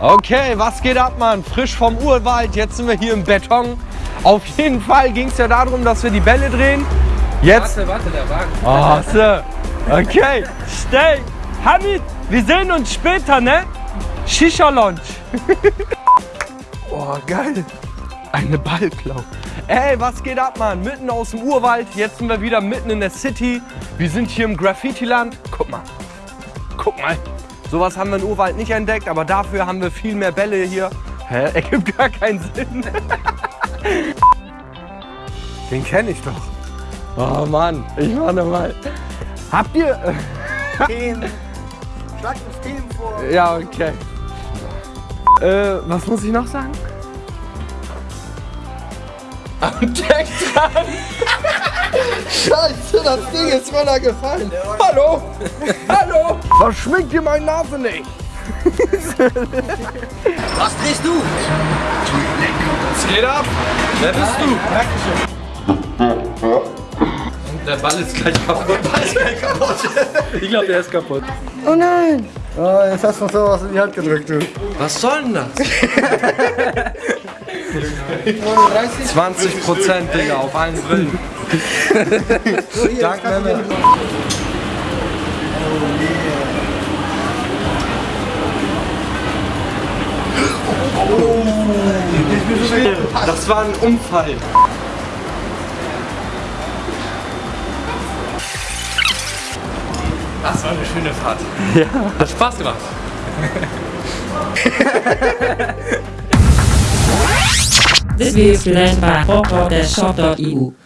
Okay, was geht ab, Mann? Frisch vom Urwald, jetzt sind wir hier im Beton. Auf jeden Fall ging es ja darum, dass wir die Bälle drehen. Jetzt... Warte, warte, der Wagen. Oh. Okay, stay. Hamid, wir sehen uns später, ne? Shisha Lounge. oh, geil. Eine Ballklau. Ey, was geht ab, Mann? Mitten aus dem Urwald. Jetzt sind wir wieder mitten in der City. Wir sind hier im Graffiti-Land. Guck mal. Guck mal. Sowas haben wir im Urwald nicht entdeckt, aber dafür haben wir viel mehr Bälle hier. Hä? Ergibt gar keinen Sinn. Den kenne ich doch. Oh Mann, ich warte mal. Habt ihr... Themen. Schlag uns Themen vor. Ja, okay. Äh, was muss ich noch sagen? Am Deck dran. Scheiße, das Ding ist runtergefallen. Hallo? Hallo? Verschwingt dir meine Nase nicht. Was drehst du? Was geht ab? Wer bist du? Der Ball ist gleich kaputt. Ich glaube, der ist kaputt. Oh nein. Oh, jetzt hast du noch sowas in die Hand gedrückt, du. Was soll denn das? 39. 20 Prozent, Digga, auf allen Brillen. Danke, Memme. Das war ein Unfall. Das war eine schöne Fahrt. Ja. Hat Spaß gemacht. This video is presented by Pop.shop.eu.